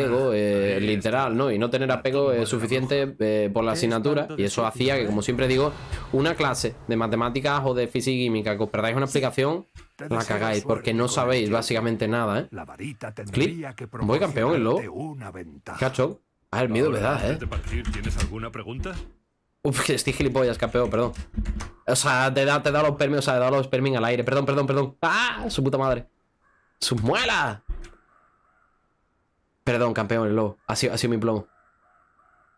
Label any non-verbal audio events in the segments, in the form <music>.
apego eh, literal, ¿no? Y no tener apego eh, suficiente eh, por la asignatura. Y eso hacía que, como siempre digo, una clase de matemáticas o de física y química que os perdáis una explicación, la cagáis, porque no sabéis básicamente nada, ¿eh? La varita Clip. tendría que Voy campeón, el lobo. Cacho. Ah, el miedo, ¿verdad, antes eh? de partir, ¿Tienes alguna pregunta? Uf, que estoy gilipollas, campeón, perdón. O sea, te da, te da los permis, o sea, te da los permis al aire. Perdón, perdón, perdón. ¡Ah! Su puta madre. ¡Sus muelas! Perdón, campeón, el lobo. Ha sido, ha sido mi plomo.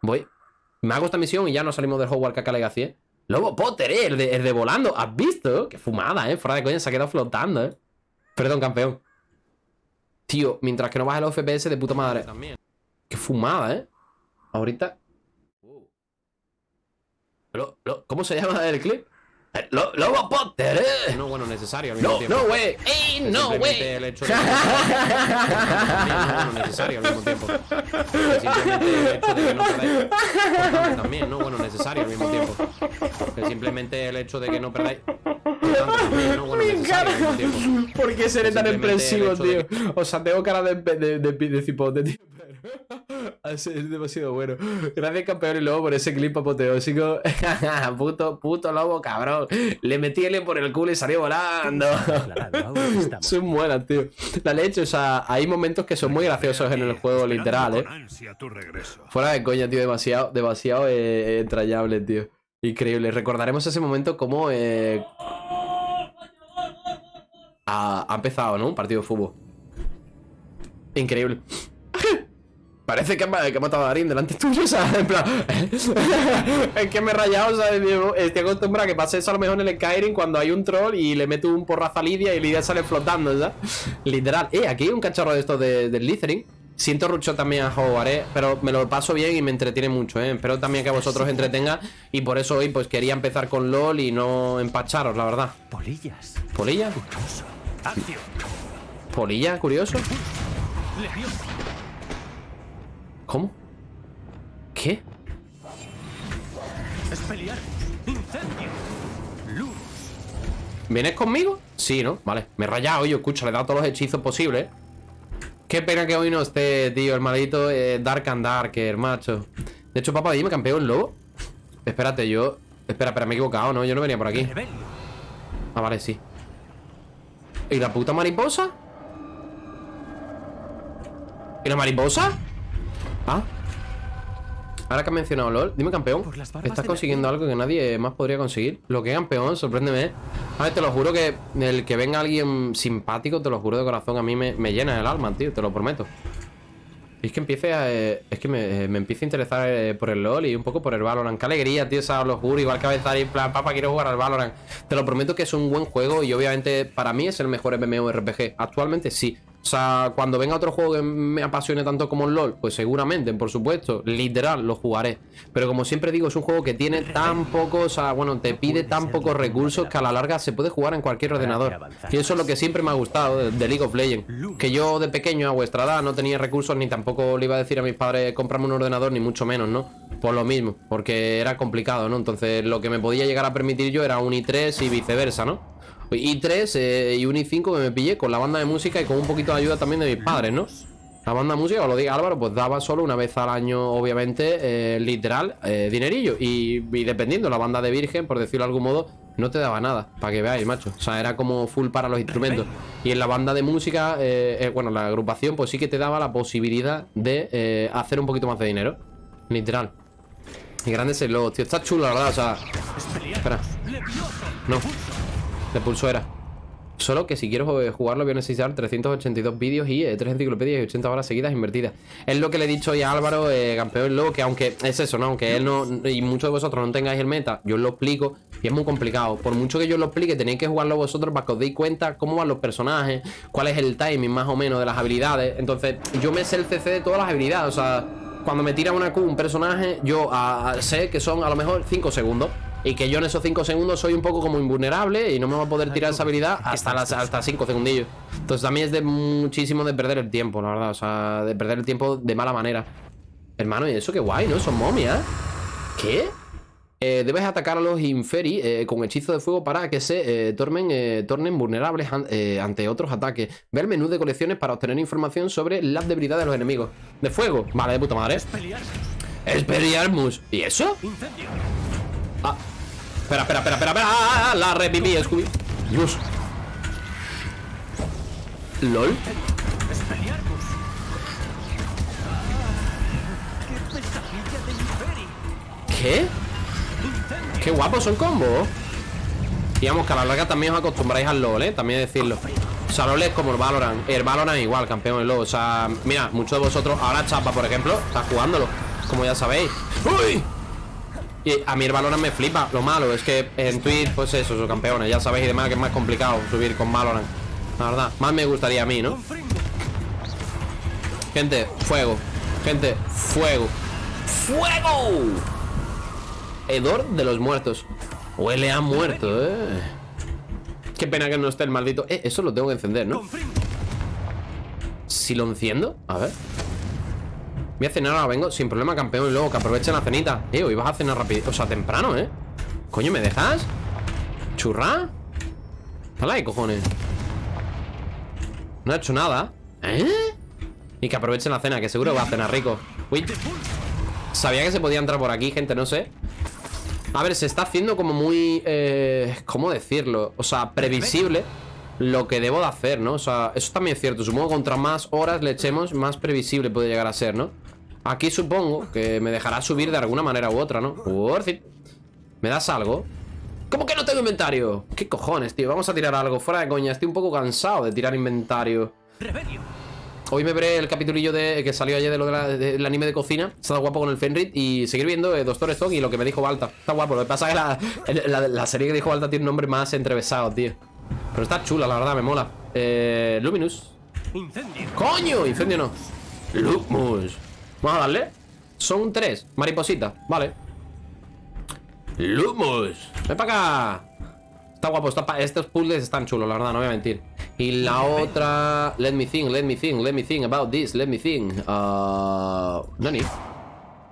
Voy. Me hago esta misión y ya no salimos del Hogwarts Caca Legacy, ¿eh? Lobo Potter, ¿eh? El de, el de volando. ¿Has visto? Qué fumada, ¿eh? Fuera de coña, se ha quedado flotando, ¿eh? Perdón, campeón. Tío, mientras que no baje los FPS de puta madre. Qué fumada, ¿eh? Ahorita... ¿Cómo se llama el clip? Eh, Lo, Lobo Potter, ¿eh? No, bueno, necesario al mismo No, tiempo. no, güey. ¡Ey, no, güey! el hecho <laughs> de- no, bueno, necesario al mismo tiempo. Que simplemente el hecho de que no perdáis... Importante También, no, bueno, necesario al mismo tiempo. Que simplemente el hecho de que no perdáis... También, no, bueno, necesario al mismo tiempo. ¿Por qué seré tan expresivo, tío? de O sea, tengo cara de, de, de, de cipote, tío. <laughs> Así Es demasiado bueno. Gracias, campeón y lobo, por ese clip apoteósico. <laughs> puto, puto lobo, cabrón. Le metí L por el culo y salió volando. son buenas, <laughs> tío. La leche, o sea, hay momentos que son muy graciosos en el juego, literal, eh. Fuera de coña, tío, demasiado, demasiado eh, entrañable, tío. Increíble. Recordaremos ese momento como eh, ha, ha empezado, ¿no? Un partido de fútbol. Increíble. Parece que, ha- que ha matado a Darín delante tuyo, o sea, en plan. <laughs> es que me he rayado, o sea, estoy acostumbrado a que pase eso a lo mejor en el Skyrim cuando hay un troll y le meto un porrazo a Lidia y Lidia sale flotando, ¿sabes? Literal. Eh, aquí hay un cacharro de estos de, del Littering. Siento rucho también a Hogwarts, ¿eh? pero me lo paso bien y me entretiene mucho, ¿eh? Espero también que a vosotros entretenga y por eso hoy pues quería empezar con LOL y no empacharos, la verdad. Polillas. ¿Polilla? Acción. ¿Polilla? ¿Curioso? ¿Cómo? ¿Qué? Espeliar. Incendio. Luz. ¿Vienes conmigo? Sí, ¿no? Vale, me he rayado, yo escucho, le he dado todos los hechizos posibles. Qué pena que hoy no esté, tío, el maldito eh, Dark and Darker, macho. De hecho, papá, dime, campeón lobo. Espérate, yo. Espera, espera, me he equivocado, ¿no? Yo no venía por aquí. Ah, vale, sí. ¿Y la puta mariposa? ¿Y la mariposa? Ah. Ahora que has mencionado LOL, dime campeón. Estás consiguiendo algo que nadie más podría conseguir. Lo que campeón, sorpréndeme. A ver, te lo juro que el que venga alguien simpático, te lo juro de corazón, a mí me, me llena el alma, tío, te lo prometo. Y es que empiece a, eh, es que me, eh, me empieza a interesar eh, por el LOL y un poco por el Valorant. Qué alegría, tío, esa lo juro. Igual que a veces en plan, papá, quiero jugar al Valorant. Te lo prometo que es un buen juego y obviamente para mí es el mejor MMORPG. Actualmente sí. O sea, cuando venga otro juego que me apasione tanto como el LOL, pues seguramente, por supuesto, literal, lo jugaré. Pero como siempre digo, es un juego que tiene tan poco, o sea, bueno, te pide tan pocos recursos que a la larga se puede jugar en cualquier ordenador. Y eso es lo que siempre me ha gustado de League of Legends. Que yo de pequeño a vuestra edad no tenía recursos ni tampoco le iba a decir a mis padres comprarme un ordenador, ni mucho menos, ¿no? Por lo mismo, porque era complicado, ¿no? Entonces lo que me podía llegar a permitir yo era un i3 y viceversa, ¿no? I3 eh, y un i5 que me pillé con la banda de música y con un poquito de ayuda también de mis padres, ¿no? La banda de música, os lo diga Álvaro, pues daba solo una vez al año, obviamente, eh, literal, eh, dinerillo. Y, dependiendo, la banda de Virgen, por decirlo de algún modo, no te daba nada, para que veáis, macho. O sea, era como full para los instrumentos. Y en la banda de música, eh, bueno, la agrupación, pues sí que te daba la posibilidad de hacer un poquito más de dinero. Literal. Y grande es el logo, tío. Está chulo, la verdad, o sea. Espera. No. De pulso era. Solo que si quiero eh, jugarlo voy a necesitar 382 vídeos y eh, 3 enciclopedias y 80 horas seguidas invertidas. Es lo que le he dicho ya a Álvaro, eh, campeón lobo, que aunque es eso, ¿no? Aunque él no, y muchos de vosotros no tengáis el meta, yo os lo explico y es muy complicado. Por mucho que yo os lo explique, tenéis que jugarlo vosotros para que os deis cuenta cómo van los personajes, cuál es el timing más o menos de las habilidades. Entonces, yo me sé el CC de todas las habilidades, o sea, cuando me tira una Q un personaje, yo sé que son a lo mejor 5 segundos. Y que yo en esos 5 segundos soy un poco como invulnerable y no me va a poder tirar esa habilidad hasta las hasta 5 segundillos. Entonces también es de muchísimo de perder el tiempo, la verdad. O sea, de perder el tiempo de mala manera. Hermano, y eso qué guay, ¿no? Son momias. ¿Qué? Eh, debes atacar a los Inferi eh, con hechizo de fuego para que se eh, tornen, eh, tornen vulnerables an- eh, ante otros ataques. Ve el menú de colecciones para obtener información sobre las debilidades de los enemigos. ¿De fuego? Vale, de puta madre. Expelliarmus. ¿Y eso? Incendio. Ah. Espera, espera, espera, espera, espera. Ah, ah, la reviví, Scooby. Dios. LOL. ¡Qué. Qué guapos son combos. Digamos que a la larga también os acostumbráis al LOL, ¿eh? También decirlo. O sea, LOL es como el Valorant. El Valorant igual, campeón del LOL. O sea, mira, muchos de vosotros, ahora Chapa, por ejemplo, está jugándolo. Como ya sabéis. ¡Uy! Y a mí el Valorant me flipa. Lo malo es que en Twitch, pues eso, son campeones. Ya sabéis y demás que es más complicado subir con Valorant. La verdad, más me gustaría a mí, ¿no? Gente, fuego. Gente, fuego. ¡Fuego! Hedor de los muertos. Huele a muerto, eh. Qué pena que no esté el maldito. Eh, eso lo tengo que encender, ¿no? Si lo enciendo, a ver. Voy a cenar ahora, vengo sin problema, campeón. Y luego que aprovechen la cenita. Eh, hoy vas a cenar rápido. O sea, temprano, ¿eh? Coño, ¿me dejas? ¿Churra? Dale ahí, cojones. No ha hecho nada. ¿Eh? Y que aprovechen la cena, que seguro va a cenar rico. Uy. Sabía que se podía entrar por aquí, gente, no sé. A ver, se está haciendo como muy... Eh, ¿Cómo decirlo? O sea, previsible lo que debo de hacer, ¿no? O sea, eso también es cierto. Supongo que contra más horas le echemos, más previsible puede llegar a ser, ¿no? Aquí supongo que me dejará subir de alguna manera u otra, ¿no? Worth it. ¿Me das algo? ¿Cómo que no tengo inventario? ¿Qué cojones, tío? Vamos a tirar algo. Fuera de coña. Estoy un poco cansado de tirar inventario. Hoy me veré el capitulillo de, que salió ayer de lo de del anime de cocina. Está guapo con el Fenrit. Y seguir viendo eh, Doctor Stone y lo que me dijo Balta. Está guapo. Lo que pasa es que la, la- la serie que dijo Balta tiene un nombre más entrevesado, tío. Pero está chula, la verdad, me mola. Eh, Luminous. Incendio. ¡Coño! Incendio no. Luminous. Vamos a darle. Son tres. Mariposita. Vale. Luminous. Ven para acá. Está guapo. Está pa- Estos puzzles están chulos, la verdad, no voy a mentir. Y la otra... Let me think, let me think, let me think about this, let me think. Uh... Nani.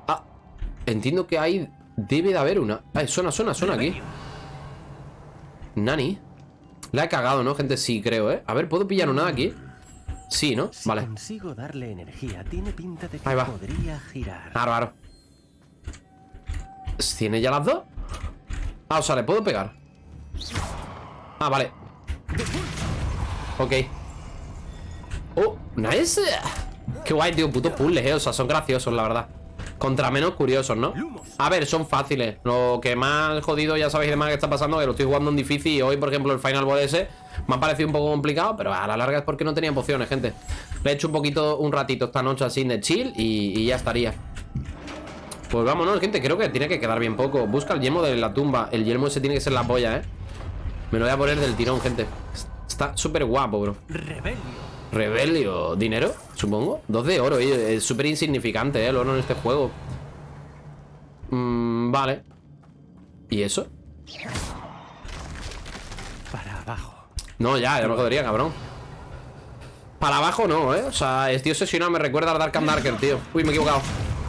Ah, entiendo que hay... Debe de haber una. Ay, suena, suena, suena aquí. Nani. La he cagado, ¿no, gente? Sí, creo, ¿eh? A ver, ¿puedo pillar una de aquí? Sí, ¿no? Si Vale. consigo darle energía, tiene pinta de que Ahí va. podría girar. Bárbaro. ¿Tiene ya las dos? Ah, o sea, le puedo pegar. Ah, vale. Ok. Oh, nice. Qué guay, tío. Putos puzzles, eh. O sea, son graciosos, la verdad. Contra menos curiosos, ¿no? A ver, son fáciles. Lo que más jodido, ya sabéis de más que está pasando, que lo estoy jugando en difícil. Y hoy, por ejemplo, el Final Boss ese me ha parecido un poco complicado, pero a la larga es porque no tenía pociones, gente. Le he hecho un poquito, un ratito esta noche así de chill y, y ya estaría. Pues vámonos, gente. Creo que tiene que quedar bien poco. Busca el yelmo de la tumba. El yelmo ese tiene que ser la polla, ¿eh? Me lo voy a poner del tirón, gente. Está súper guapo, bro. Rebelio. Rebelio. ¿Dinero? Supongo. Dos de oro, eh. Es súper insignificante, eh, el oro en este juego. Mm, vale. ¿Y eso? No, ya, ya me jodería, cabrón. Para abajo no, ¿eh? O sea, estoy obsesionado, me recuerda al Dark and Darker, tío. Uy, me he equivocado.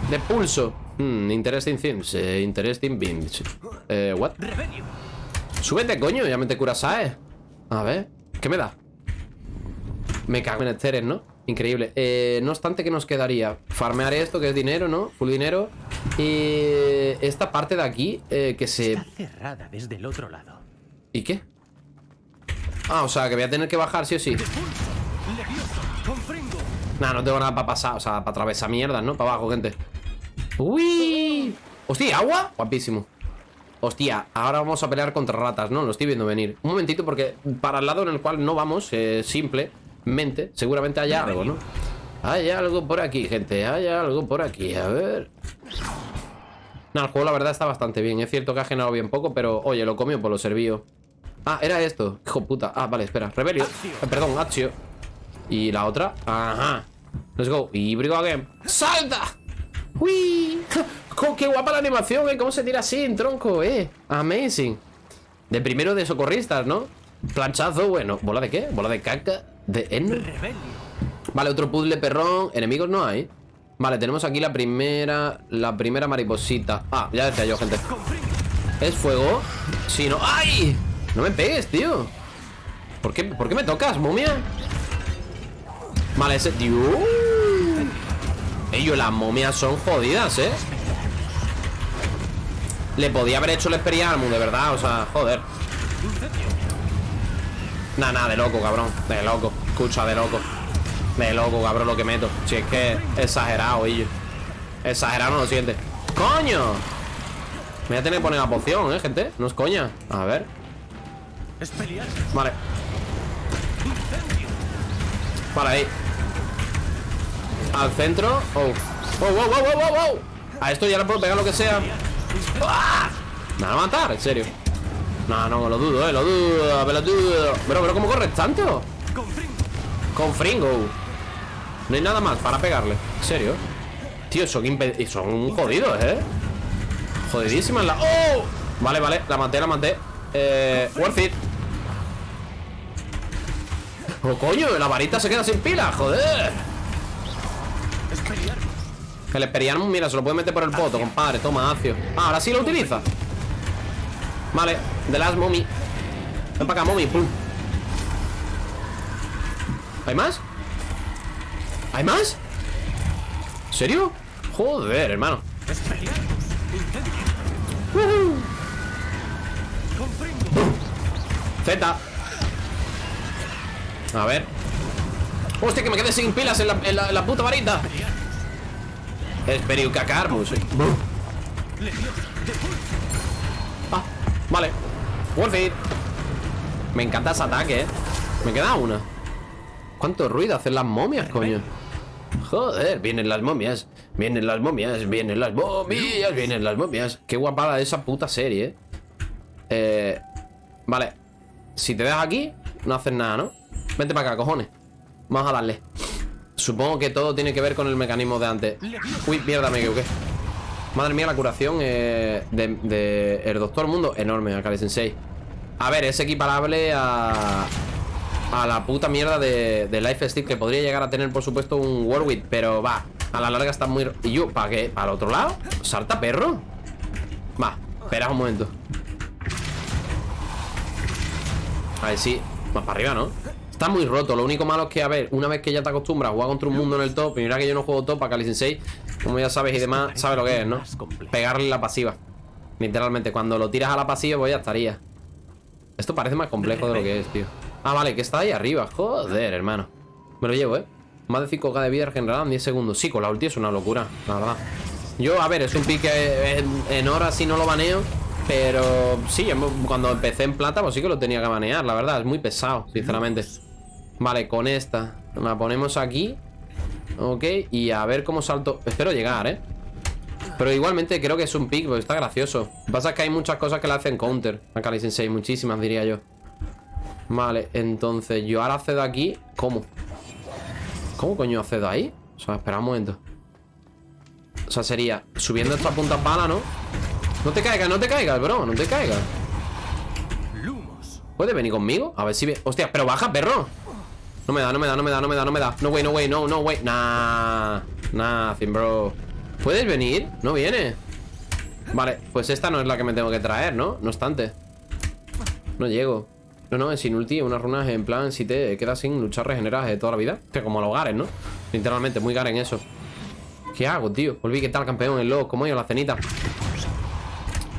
De pulso. Hmm, interesting things. eh, interesting beams. Eh, what? Súbete, coño, ya me te curas, ¿sabes? A ver, ¿qué me da? Me cago en esteres, ¿no? Increíble eh, No obstante, ¿qué nos quedaría? Farmear esto, que es dinero, ¿no? Full dinero Y esta parte de aquí eh, Que se... Está cerrada desde el otro lado. ¿Y qué? Ah, o sea, que voy a tener que bajar sí o sí. Nah, no tengo nada para pasar O sea, para atravesar mierdas, ¿no? Para abajo, gente Uy Hostia, ¿agua? Guapísimo Hostia, ahora vamos a pelear contra ratas, ¿no? Lo estoy viendo venir Un momentito porque para el lado en el cual no vamos eh, Simplemente Seguramente haya algo, ¿no? Hay algo por aquí, gente Hay algo por aquí, a ver No, el juego la verdad está bastante bien Es cierto que ha generado bien poco Pero, oye, lo comió por lo servido Ah, era esto Hijo puta Ah, vale, espera Rebelio Eh, Perdón, Accio Y la otra Ajá Let's go Híbrido again ¡Salta! ¡Uy! <laughs> ¡Qué guapa la animación, eh! ¿Cómo se tira así en tronco, eh? Amazing De primero de socorristas, ¿no? Planchazo, bueno ¿Bola de qué? ¿Bola de caca? ¿De? Rebelio. Vale, otro puzzle perrón Enemigos no hay Vale, tenemos aquí la primera La primera mariposita Ah, ya decía yo, gente. ¿Es fuego? Sí, no. ¡Ay! No me pegues, tío. ¿Por qué, ¿Por qué me tocas, momia? Vale, ese... Dios. Ellos, las momias son jodidas, ¿eh? Le podía haber hecho el Experiarmus, de verdad, o sea, joder. Nah, nah, de loco, cabrón. De loco. Escucha, de loco. De loco, cabrón, lo que meto. Si es que exagerado, ellos. Exagerado no lo siente. ¡Coño! Me voy a tener que poner la poción, ¿eh, gente? No es coña. A ver. Vale. Vale, ahí. Al centro. Oh. Oh, wow, wow, wow, wow, wow. A esto ya le puedo pegar lo que sea. ¡Ah! Me van a matar, en serio. No, no, lo dudo, eh, lo dudo, me lo dudo. Pero, pero, ¿cómo corres tanto? Con Fringo. No hay nada más para pegarle. ¿En serio? Tío, son, son jodidos, ¿eh? Jodidísimas la... ¡Oh! Vale, vale, la maté, la maté Eh... Worth it ¡Oh, coño! La varita se queda sin pila, joder El Experiarmus, mira, se lo puede meter por el poto, compadre Toma, Acio Ah, ahora sí lo utiliza Vale, The Last Mommy Ven para acá, Mommy, pum ¿Hay más? ¿Hay más? ¿En serio? Joder, hermano. Z A ver. Hostia, que me quedé sin pilas en la, en la- en la puta varita. Esperiucacarmus Ah, vale. It. Me encanta ese ataque, eh. Me queda una. ¿Cuánto ruido hacen las momias, coño? Joder, vienen las momias Vienen las momias, vienen las momias Vienen las momias. Qué guapada esa puta serie, eh. Eh, Vale. Si te dejas aquí, no haces nada, ¿no? Vente para acá, cojones Vamos a darle Supongo que todo tiene que ver con el mecanismo de antes Uy, mierda, me equivoqué Madre mía, la curación eh, de, de el Doctor Mundo Enorme, Akari Sensei A ver, es equiparable a A la puta mierda de, de Life Stick Que podría llegar a tener, por supuesto, un Warwick Pero va, a la larga está muy... ¿Y yo? ¿Para qué? ¿Para el otro lado? ¿Salta perro? Va, espera un momento A ver, sí Más para arriba, ¿no? Está muy roto, lo único malo es que, a ver, una vez que ya te acostumbras a jugar contra un mundo en el top Y mira que yo no juego top a Kali Sensei Como ya sabes y demás, sabes lo que es, ¿no? Pegarle la pasiva. Literalmente, cuando lo tiras a la pasiva, pues ya estaría. Esto parece más complejo de lo que es, tío. Ah, vale, que está ahí arriba. Joder, hermano. Me lo llevo, ¿eh? Más de 5k de vida regenerada en 10 segundos. Sí, con la ulti es una locura, la verdad. Yo, a ver, es un pique en, en horas si no lo baneo Pero sí, cuando empecé en plata Pues sí que lo tenía que banear, la verdad Es muy pesado, sinceramente Vale, con esta La ponemos aquí Ok, y a ver cómo salto Espero llegar, ¿eh? Pero igualmente creo que es un pick, porque está gracioso Lo que pasa es que hay muchas cosas que le hacen counter A Kali Sensei, muchísimas diría yo Vale, entonces yo ahora accedo aquí ¿Cómo? ¿Cómo coño accedo ahí? O sea, espera un momento O sea, sería subiendo esta punta pala, ¿no? No te caigas, no te caigas, bro No te caigas. ¿Puedes venir conmigo? A ver si ve... Hostia, pero baja, perro No me da, no me da, no me da, no me da, no me da No way, no way, no, no way Nah Nothing, bro ¿Puedes venir? No viene Vale, pues esta no es la que me tengo que traer, ¿no? No obstante No llego No, no, es sin ulti Unas runas en plan Si te quedas sin luchar regeneras de toda la vida Que como los Garen, ¿no? Literalmente, muy Garen eso ¿Qué hago, tío? Volví, ¿qué tal, campeón? El lobo, ¿cómo yo la cenita?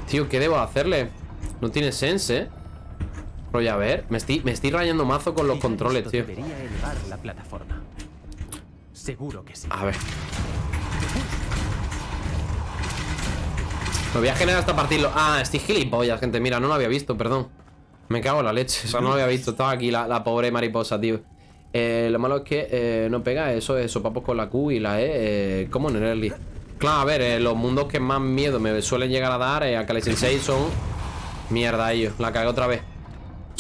Tío, ¿qué debo hacerle? No tiene sense, ¿eh? Ya a ver, me estoy, me estoy rayando mazo con los controles, tío. la plataforma. Seguro que sí. A ver. Me voy a generar hasta partirlo. Ah, estoy gilipollas, gente. Mira, no lo había visto, perdón. Me cago en la leche. O sea, no lo había visto. Estaba aquí la, la pobre mariposa, tío. Eh, Lo malo es que eh, no pega. Eso es sopapos con la Q y la E eh, Como en el early Claro, a ver, eh, los mundos que más miedo me suelen llegar a dar A Kali Sensei son Mierda, ellos. La cagué otra vez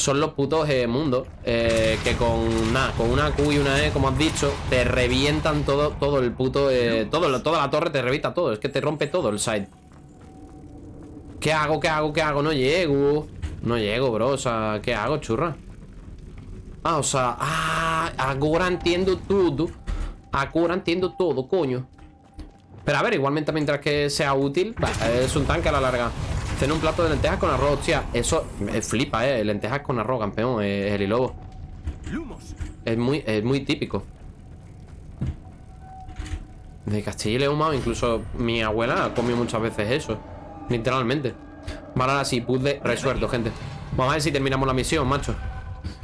son los putos eh, mundos eh, que con nada, con una Q y una E, como has dicho, te revientan todo, todo el puto, eh, todo, toda la torre te revienta todo, es que te rompe todo el side. ¿Qué hago? ¿Qué hago? ¿Qué hago? No llego. No llego, bro. O sea, ¿qué hago, churra? Ah, o sea, ah, ahora entiendo todo. Ahora entiendo todo, coño. Pero a ver, igualmente mientras que sea útil, bah, es un tanque a la larga. Cena un plato de lentejas con arroz, hostia. Eso me flipa, eh. Lentejas con arroz, campeón, eh, el lobo. Lumos. Es muy, es muy típico. De Castilla y León, incluso mi abuela ha comido muchas veces eso. Literalmente. Vale, ahora sí, puzzle resuelto, gente. Vamos a ver si terminamos la misión, macho.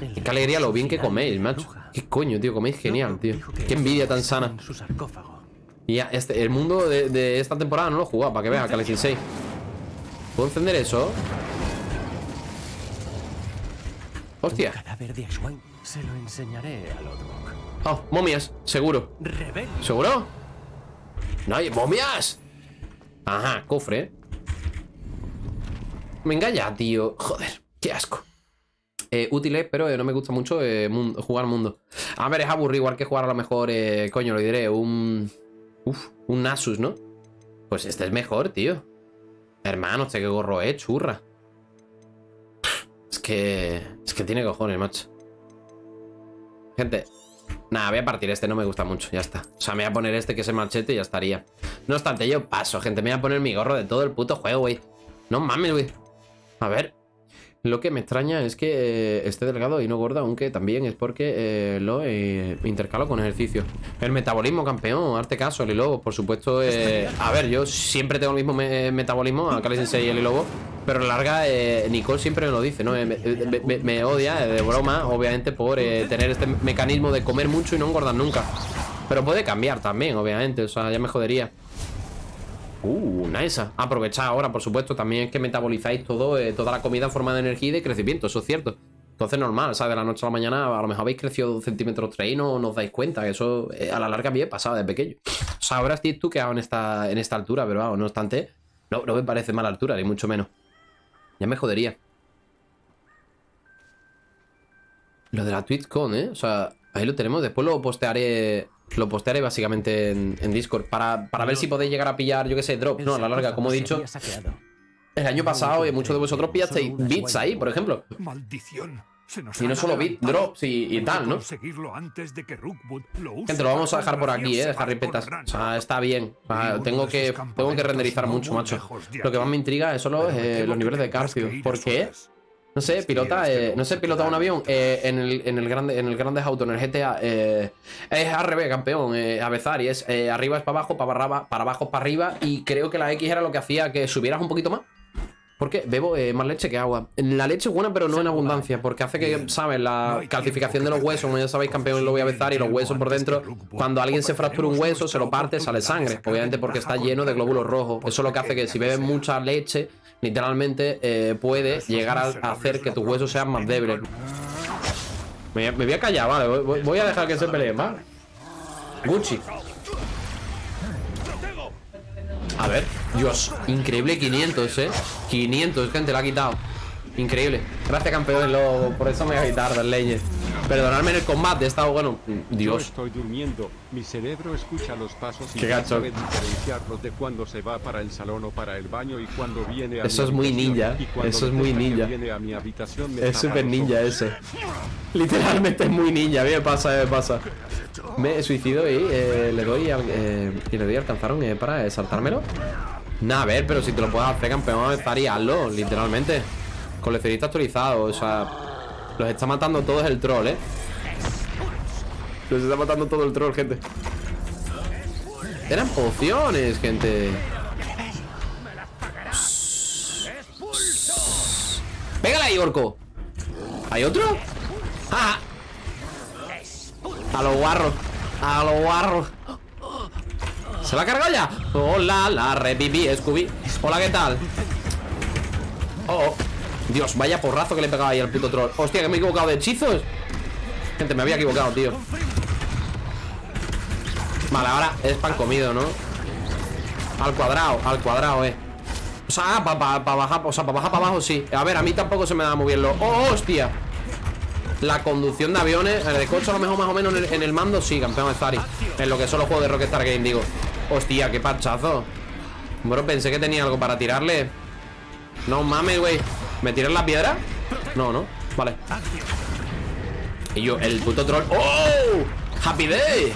El Qué alegría lo bien que coméis, macho. Qué coño, tío, coméis genial, tío. Qué envidia tan sana. Y ya, este, el mundo de, de esta temporada no lo he jugado, para que veas, Cali 6. ¿Puedo encender eso? Hostia. Cadáver de Ashwine. Se lo enseñaré al otro. Oh, momias, seguro. Rebel. ¿Seguro? No hay momias. Ajá, cofre. ¿eh? Venga ya, tío. Joder, qué asco. Eh, útiles, pero eh, no me gusta mucho eh, mun- jugar mundo. A ver, es aburrido, igual que jugar a lo mejor, eh, coño, lo diré, un... Uf, un Nasus, ¿no? Pues este es mejor, tío. Hermano, este que gorro es, churra. Es que... Es que tiene cojones, macho. Gente, Nada, voy a partir este, no me gusta mucho, ya está. O sea, me voy a poner este que es el machete y ya estaría. No obstante, yo paso, gente. Me voy a poner mi gorro de todo el puto juego, güey. No mames, güey. A ver. Lo que me extraña es que eh, esté delgado y no gordo, aunque también es porque eh, lo eh, intercalo con ejercicio. El metabolismo, campeón, arte caso, el lobo, por supuesto. eh, <laughs> a ver, yo siempre tengo el mismo me- metabolismo, a Cali Sensei y el lobo, pero larga, eh, Nicole siempre me lo dice, ¿no? Me, me- odia de broma, obviamente, por tener este mecanismo de comer mucho y no engordar nunca. Pero puede cambiar también, obviamente, o sea, ya me jodería. Uh, nice. Aprovechad ahora, por supuesto. También es que metabolizáis todo, eh, toda la comida en forma de energía y de crecimiento, eso es cierto. Entonces, normal, ¿sabes? De la noche a la mañana, a lo mejor habéis crecido dos centímetros tres y no, os dais cuenta. Que eso eh, a la larga me pasaba de pequeño. O sea, ahora estoy tú quedado en esta, en esta altura, pero vamos, no obstante, no, no me parece mala altura, ni mucho menos. Ya me jodería. Lo de la TwitchCon, ¿eh? O sea, ahí lo tenemos. Después lo postearé. Lo postearé básicamente en, en Discord. Para, para ver si podéis llegar a pillar, yo qué sé, drops, ¿no? A la larga, como he dicho. El año pasado, y muchos de vosotros pillasteis bits ahí, por ejemplo. Maldición. Se nos Y no solo bit, drops y, que tal, ¿no? antes de que lo use Gente, lo vamos a dejar por aquí, eh, Harry en Petas. O sea, está bien. O sea, tengo que, tengo que renderizar no mucho, macho. Lo que más me intriga es solo eh, los niveles que de que Carcio. ¿Por qué? No sé, pilota, eh, no sé, pilota un avión eh, en, el, en el grande en el grande auto, en el GTA. eh, es al revés, campeón. Eh, Avezar y es eh, arriba es para abajo, para, barra- para abajo es para arriba. Y creo que la X era lo que hacía que subieras un poquito más. Porque bebo eh, más leche que agua. La leche es buena, pero no en abundancia. Porque hace que, ¿sabes? La calcificación de los huesos, como ya sabéis, campeón, lo voy a besar. Y los huesos por dentro, cuando alguien se fractura un hueso, se lo parte, sale sangre. Obviamente porque está lleno de glóbulos rojos. Eso es lo que hace que si bebes mucha leche, literalmente eh, puede llegar a hacer que tus huesos sean más débiles. Me, me voy a callar, vale. Voy a dejar que se peleen, ¿vale? Gucci. A ver, Dios, increíble 500, ¿eh? 500, gente, la ha quitado. Increíble. Gracias, campeón, lo- por eso me voy a quitar del Legend. Perdonadme en el combate, he estado, bueno, Yo Dios. estoy durmiendo, mi cerebro escucha los pasos y Qué gacho. sabe diferenciarlos de cuando se va para el salón o para el baño y cuando viene a Eso mi es muy ninja, eso es muy ninja. Es súper ninja ese. Literalmente es muy ninja, a mí me pasa, me pasa. Me suicido y eh, le doy al, eh, y le doy alcanzaron eh, para saltármelo. Nah, a ver, pero si te lo puedes hacer, campeón, estaría hazlo, literalmente. Coleccionista actualizado, o sea. Los está matando todos el troll, eh. Los está matando todo el troll, gente. Eran pociones, gente. Pégale ahí, orco. ¿Hay otro? ¡Ah! A los guarros. A los guarros. ¿Se la ha cargado ya? Hola, la repipi, Scooby. Hola, ¿qué tal? Oh, oh. Dios, vaya porrazo que le he pegado ahí al puto troll. Hostia, que me he equivocado de hechizos. Gente, me había equivocado, tío. Vale, ahora es pan comido, ¿no? Al cuadrado, al cuadrado, eh. O sea, para bajar, o sea, para bajar para abajo, sí. A ver, a mí tampoco se me da muy bien lo. ¡Oh, hostia! La conducción de aviones, el de coche a lo mejor más o menos en el, mando, sí, campeón de Zari. En lo que son los juegos de Rockstar Game, digo. Hostia, qué parchazo. Bro, pensé que tenía algo para tirarle. No mames, güey. ¿Me tiras la piedra? No, no. Vale. Y yo, el puto troll. ¡Oh! ¡Happy Day!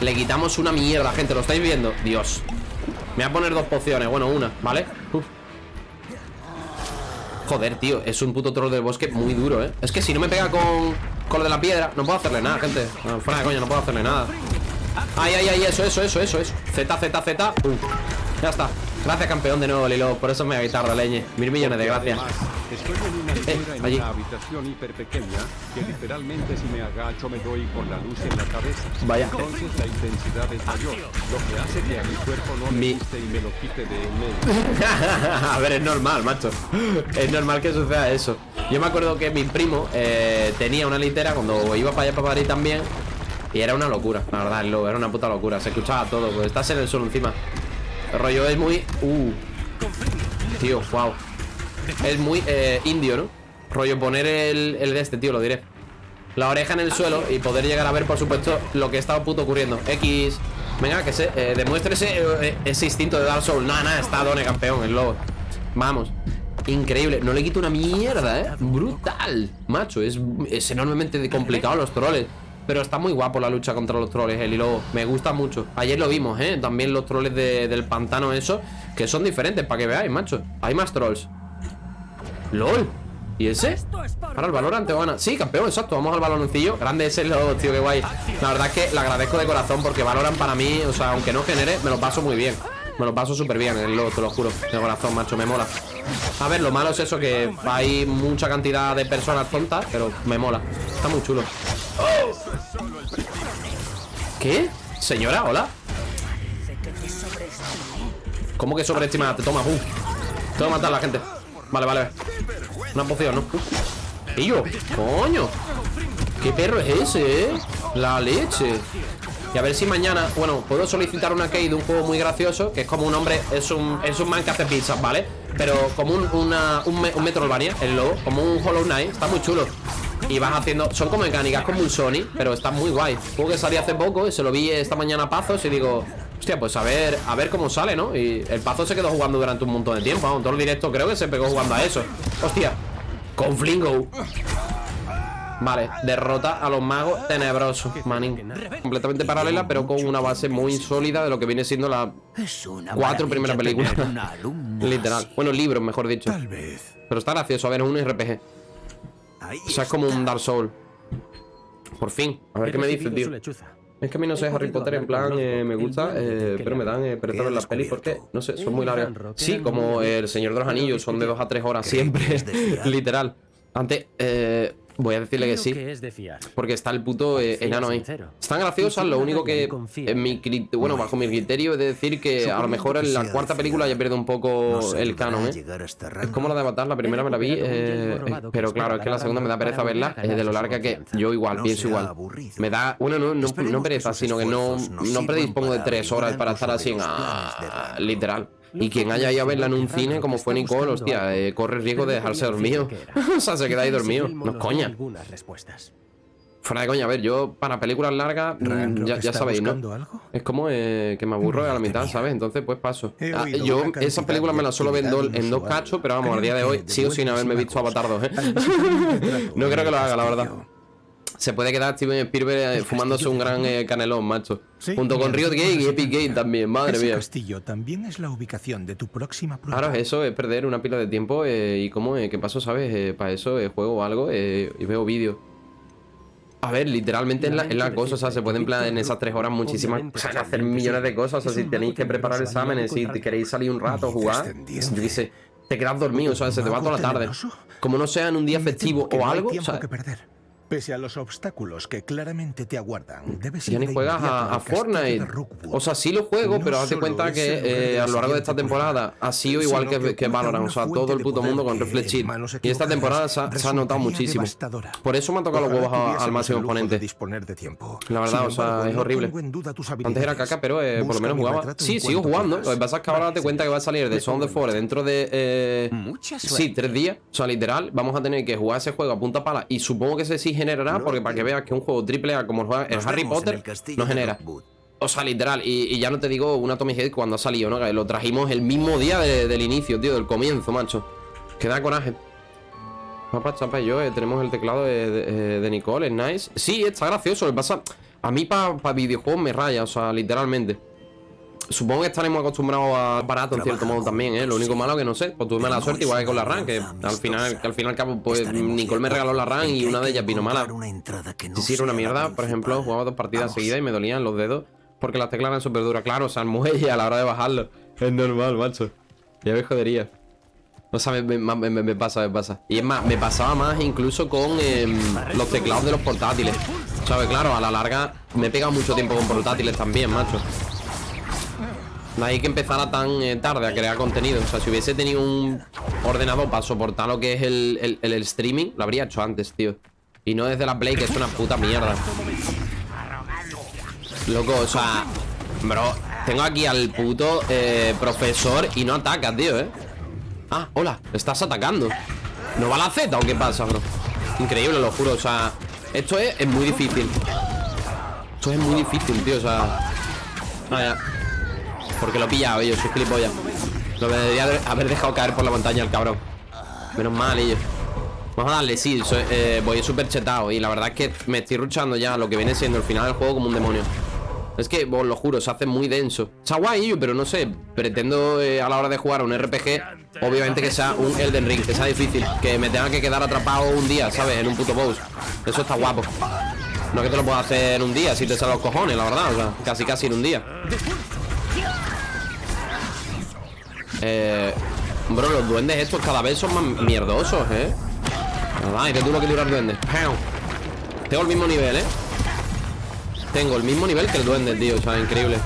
Le quitamos una mierda, gente. ¿Lo estáis viendo? Dios. Me voy a poner dos pociones, bueno, una, ¿vale? Joder, tío, es un puto troll del bosque muy duro, ¿eh? Es que si no me pega con, con lo de la piedra No puedo hacerle nada, gente Fuera de coña, no puedo hacerle nada Ay, ay, ay, eso, eso, eso, eso, eso Z, Z, Z uh, Ya está Gracias, campeón, de nuevo, Lilo Por eso me guitarra, leñe Mil millones de gracias Estoy en una altura en allí. una habitación hiper pequeña que literalmente si me agacho me doy con la luz en la cabeza. Vaya. Entonces la intensidad es mayor, lo que hace que a mi cuerpo no Mi- le guste y me lo quite de en medio. <laughs> A ver, es normal, macho Es normal que suceda eso Yo me acuerdo que mi primo eh, tenía una litera Cuando iba para allá para Madrid también Y era una locura, la verdad, era una puta locura Se escuchaba todo, pues estás en el suelo encima El rollo es muy... Uh Tío, wow Es muy eh, indio, ¿no? Rollo poner el, el de este, tío, lo diré. La oreja en el suelo y poder llegar a ver, por supuesto Lo que está puto ocurriendo. X Venga, que se eh, demuestre ese, eh, ese instinto de Dark Souls. Nada, nada, está Done campeón, el lobo. Vamos. Increíble, no le quito una mierda, ¿eh? Brutal, macho, es, es enormemente complicado los troles Pero está muy guapo la lucha contra los troles, el lobo Me gusta mucho. Ayer lo vimos, ¿eh? También los troles de- del pantano, eso Que son diferentes, para que veáis, macho. Hay más trolls. LOL. ¿Y ese? Ahora el Valorant, van a... Sí, campeón, exacto, vamos al baloncillo. Grande ese lobo, tío, qué guay. La verdad es que le agradezco de corazón porque Valorant para mí O sea, aunque no genere, me lo paso muy bien Me lo paso súper bien, el lobo, te lo juro De corazón, macho, me mola A ver, lo malo es eso, que hay mucha cantidad de personas tontas Pero me mola Está muy chulo ¿Qué? Señora, hola ¿Cómo que sobreestimada? Te toma, pum Te voy a matar a la gente Vale, vale Una poción, ¿no? ¿Y yo? ¡Coño! ¿Qué perro es ese, eh? La leche Y a ver si mañana, bueno, puedo solicitar una key de un juego muy gracioso Que es como un hombre, es un, es un man que hace pizzas, ¿vale? Pero como un, una, un, el lobo Como un Hollow Knight, está muy chulo y vas haciendo, son como mecánicas como un Sony Pero está muy guay Juego que salió hace poco y se lo vi esta mañana a Pazos Y digo, hostia, pues a ver, a ver cómo sale, ¿no? Y el Pazo se quedó jugando durante un montón de tiempo Vamos, todo el directo creo que se pegó jugando a eso Hostia, con Flingo Vale, derrota a los magos tenebrosos, manín. Completamente paralela, pero con una base muy sólida De lo que viene siendo la cuatro primeras películas. <laughs> Literal, bueno, libros, mejor dicho. Pero está gracioso, a ver, es un RPG O sea, es como un Dark Soul. Por fin, a ver qué me dice, tío. Es que a mí no sé, Harry Potter en plan eh, me gusta, eh, pero me dan eh, pereza ver las pelis porque, no sé, son muy largas. Sí, como El Señor de los Anillos, son de dos a tres horas siempre, <laughs> literal. Antes, eh, voy a decirle que sí, Que es de fiar. porque está el puto eh, enano ahí. Están graciosas, lo único que, en mi bueno, bajo mi criterio, es de decir que a lo mejor en la cuarta película ya pierde un poco el canon, ¿eh? Es como la de Avatar, la primera me la vi, eh, pero claro, es que la segunda me da pereza verla, eh, de lo larga que yo igual, pienso igual. Me da, bueno, no, no, no pereza, sino que no, no predispongo de tres horas para estar así, en, ah, literal. Y quien haya ido a verla en un cine, como fue Nicole, hostia, eh, corre riesgo de dejarse dormido. <laughs> o sea, se queda ahí dormido. No es coña. Fuera de coña, a ver, yo para películas largas, mm, ya, ya sabéis, ¿no? algo? Es como eh, que me aburro a la mitad, ¿sabes? Entonces, pues paso. Ah, yo esas películas me las suelo ver en dos cachos, pero vamos, al día de hoy sigo sin haberme visto Avatar 2, ¿eh? <laughs> <laughs> no creo que lo haga, la verdad. Se puede quedar Steven Spielberg eh, fumándose un gran eh, canelón, macho. Sí, Junto con Riot Game y. Epic Game también, madre Ese mía. castillo también es la ubicación de tu próxima prueba. Claro, eso es perder una pila de tiempo eh, y como, eh, ¿qué paso, sabes? para eso eh, juego o algo eh, y veo vídeos. A ver, literalmente es la, la cosa, o sea, se pueden plan en esas tres horas muchísimas, o sea, hacer millones de cosas, o sea, si tenéis que preparar exámenes, si te queréis salir un rato, jugar, yo qué sé, te quedas dormido, o sea, se te va toda la tarde. Como no sea en un día festivo o algo, o sea, que perder. Pese a los obstáculos que claramente te aguardan, debes ya ir ni de juegas a, Fortnite. O sea, sí lo juego, No pero haz de solo cuenta que eh, a lo largo de esta temporada ha sido igual que, que Valorant. O sea, todo el puto mundo con Reflex Shield. Y esta temporada se ha, se ha notado muchísimo. Por eso me ha tocado los huevos al máximo tiempo. La verdad, o sea, es horrible. Antes era caca, pero eh, por lo menos jugaba. Sí, sigo jugando. Lo que pasa es que ahora date cuenta que va a salir de Sound of Forest dentro de. eh, Sí, tres días. O sea, literal, vamos a tener que jugar ese juego a punta pala. Y supongo que ese sí generará, porque para que veas que un juego triple A como el, Harry Potter no genera. O sea, literal. Y, y ya no te digo una Tommy Head cuando ha salido, ¿no? Que lo trajimos el mismo día de- del inicio, tío, del comienzo, macho. Que da coraje. Papá, chapa y yo eh, tenemos el teclado de, de- eh, de Nicole, es nice. Sí, está gracioso. Lo que pasa, a mí para videojuegos me raya, o sea, literalmente. Supongo que estaremos acostumbrados a barato en cierto modo también, ¿eh? Lo único malo que no sé, pues tuve mala suerte igual que con la RAM, que al final, que al final cabo, pues Nicole me regaló la RAM y una de ellas vino mala. Si sí era una mierda, por ejemplo, jugaba dos partidas seguidas y me dolían los dedos porque las teclas eran súper duras. Claro, o sea, el muelle a la hora de bajarlo. Es normal, macho. Ya me jodería. O sea, me, me- me- me- me pasa, me pasa. Y es más, me pasaba más incluso con em, los teclados de los portátiles. ¿Sabes? Claro, a la larga me he pegado mucho tiempo con portátiles también, macho. No hay que empezar tan eh, tarde a crear contenido. O sea, si hubiese tenido un ordenador para soportar lo que es el- el streaming, lo habría hecho antes, tío. Y no desde la Play, que es una puta mierda. Loco, o sea, bro, tengo aquí al puto eh, profesor y no ataca, tío, ¿eh? Ah, hola, estás atacando. ¿No va la Z o qué pasa, bro? Increíble, lo juro, o sea, esto es, es muy difícil. Esto es muy difícil, tío, o sea. Vaya. Porque lo he pillado, yo soy gilipollas. Lo debería haber- dejado caer por la montaña el cabrón. Menos mal, ellos. Vamos a darle, sí, eh, voy súper chetado Y la verdad es que me estoy ruchando ya lo que viene siendo el final del juego como un demonio Es que, os lo juro, se hace muy denso Está guay, pero no sé Pretendo eh, a la hora de jugar un RPG Obviamente que sea un Elden Ring, que sea difícil Que me tenga que quedar atrapado un día, ¿sabes? En un puto boss Eso está guapo No que te lo puedas hacer en un día Si te salen los cojones, la verdad O sea, casi casi en un día Eh... Bro, los duendes estos cada vez son más mierdosos, ¿eh? Ay, que duro que dura el duende Pau. Tengo el mismo nivel, ¿eh? Tengo el mismo nivel que el duende, tío O sea, increíble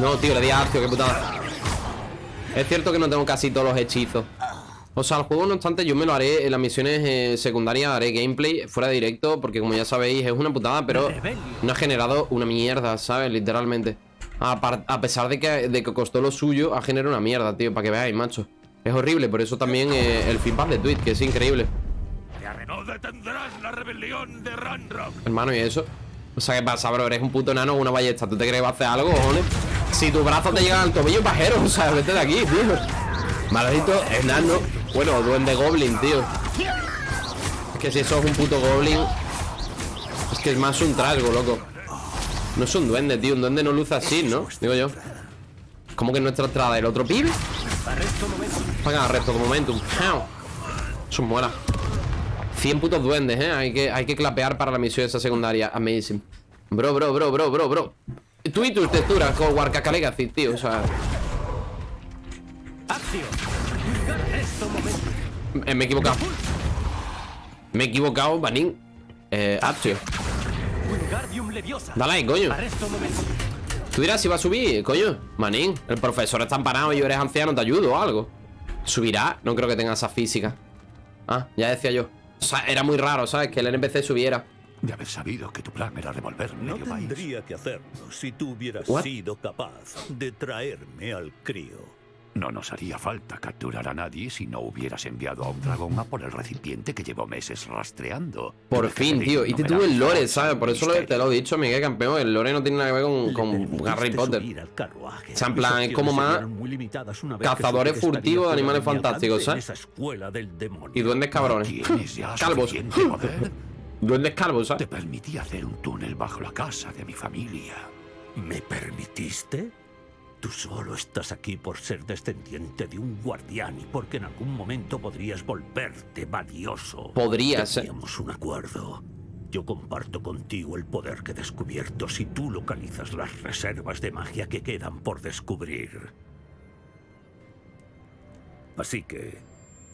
No, tío, le di a Arcio, qué putada Es cierto que no tengo casi todos los hechizos O sea, el juego, no obstante, yo me lo haré En las misiones eh, secundarias haré gameplay Fuera de directo, porque como ya sabéis Es una putada, pero no ha generado una mierda ¿Sabes? Literalmente a, pesar de que, de que costó lo suyo Ha generado una mierda, tío, para que veáis, macho es horrible, por eso también eh, el feedback de Twitch, que es increíble. No detendrás la rebelión de Ranrock. Hermano, ¿y eso? O sea, ¿qué pasa, bro? Eres un puto enano con una ballesta. ¿Tú te crees que va a hacer algo, cojones? Si tu brazo te llega al tobillo, pajero. O sea, vete de aquí, tío. Maldito enano. Bueno, duende goblin, tío. Es que si eso es un puto goblin... Es que es más un trasgo, loco. No es un duende, tío. Un duende no luce así, ¿no? Digo yo. ¿Cómo que nuestra entrada? ¿El otro pibe? Paga resto de momentum. Eso mola. 100 putos duendes, ¿eh? Hay que, hay que clapear para la misión esa secundaria. Amazing. Bro, bro, bro, bro, bro, bro. Tú y tus texturas con Warcaca Legacy, tío. O sea, eh, me he equivocado. Me he equivocado, Banin. Eh, Actio. Dale coño. Tú dirás si va a subir, coño. Manín, el profesor está empanado y eres anciano, te ayudo o algo. ¿Subirá? No creo que tenga esa física. Ah, ya decía yo. O sea, era muy raro, ¿sabes? Que el NPC subiera. De haber sabido que tu plan era revolver No medio país. tendría que hacerlo si tú hubieras What? sido capaz de traerme al crío. No nos haría falta capturar a nadie si no hubieras enviado a un dragón a por el recipiente que llevo meses rastreando. Por fin, tío. Y te tuve el lore, ¿sabes? Por eso lo- te lo he dicho, Miguel Campeón. El lore no tiene nada que ver con, Harry Potter. O sea, en plan, es como más cazadores furtivos de animales fantásticos, ¿sabes? esa escuela del demonio. Y duendes cabrones. <laughs> Calvos. <laughs> Duendes calvos, Te ¿sabes? permití hacer un túnel bajo la casa de mi familia. ¿Me permitiste? Tú solo estás aquí por ser descendiente de un guardián y porque en algún momento podrías volverte valioso. Podrías. Teníamos un acuerdo. Yo comparto contigo el poder que he descubierto si tú localizas las reservas de magia que quedan por descubrir. Así que...